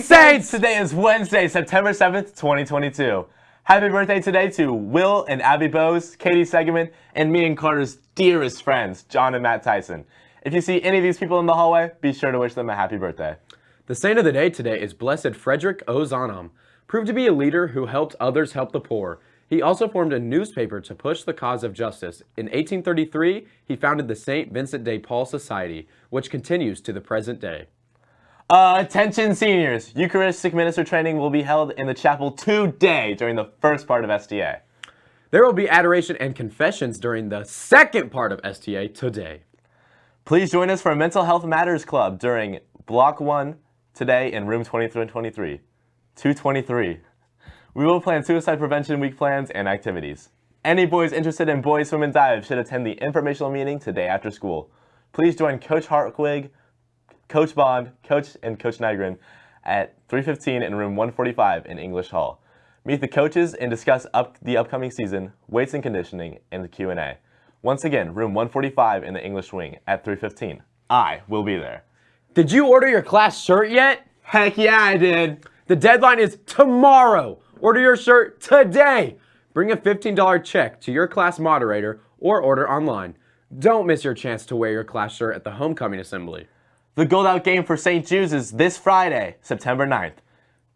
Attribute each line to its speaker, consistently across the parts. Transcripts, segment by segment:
Speaker 1: Saints!
Speaker 2: Today is Wednesday, September 7th, 2022. Happy birthday today to Will and Abby Bose, Katie Segerman, and me and Carter's dearest friends, John and Matt Tyson. If you see any of these people in the hallway, be sure to wish them a happy birthday.
Speaker 1: The saint of the day today is Blessed Frederick Ozanam, proved to be a leader who helped others help the poor. He also formed a newspaper to push the cause of justice. In 1833, he founded the St. Vincent de Paul Society, which continues to the present day.
Speaker 2: Uh, attention seniors, Eucharistic minister training will be held in the chapel today during the first part of STA.
Speaker 1: There will be adoration and confessions during the second part of STA today.
Speaker 2: Please join us for a Mental Health Matters Club during Block 1 today in room 2323. 223. We will plan suicide prevention week plans and activities. Any boys interested in boys swim and dive should attend the informational meeting today after school. Please join Coach Hartwig, Coach Bond, Coach and Coach Nygren at 315 in room 145 in English Hall. Meet the coaches and discuss up the upcoming season, weights and conditioning, and the Q&A. Once again, room 145 in the English wing at 315. I will be there.
Speaker 1: Did you order your class shirt yet?
Speaker 2: Heck yeah, I did.
Speaker 1: The deadline is tomorrow. Order your shirt today. Bring a $15 check to your class moderator or order online. Don't miss your chance to wear your class shirt at the homecoming assembly.
Speaker 2: The Gold Out game for St. Jude's is this Friday, September 9th.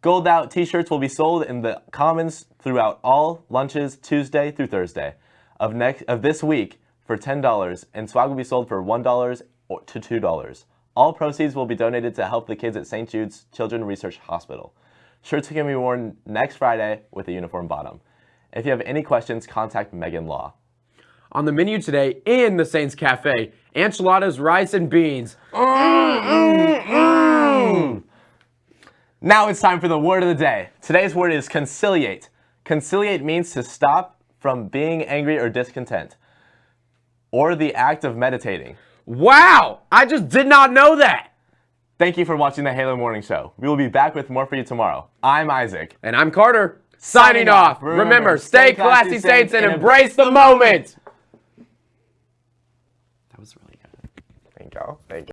Speaker 2: Gold Out t-shirts will be sold in the Commons throughout all lunches Tuesday through Thursday of next of this week for $10 and swag will be sold for $1 to $2. All proceeds will be donated to help the kids at St. Jude's Children's Research Hospital. Shirts can be worn next Friday with a uniform bottom. If you have any questions, contact Megan Law.
Speaker 1: On the menu today in the Saints Cafe, enchiladas, rice, and beans.
Speaker 2: Now it's time for the word of the day. Today's word is conciliate. Conciliate means to stop from being angry or discontent, or the act of meditating.
Speaker 1: Wow! I just did not know that!
Speaker 2: Thank you for watching the Halo Morning Show. We will be back with more for you tomorrow. I'm Isaac.
Speaker 1: And I'm Carter. Signing off. Remember, stay classy, Saints, and embrace the moment.
Speaker 2: You. Thank you.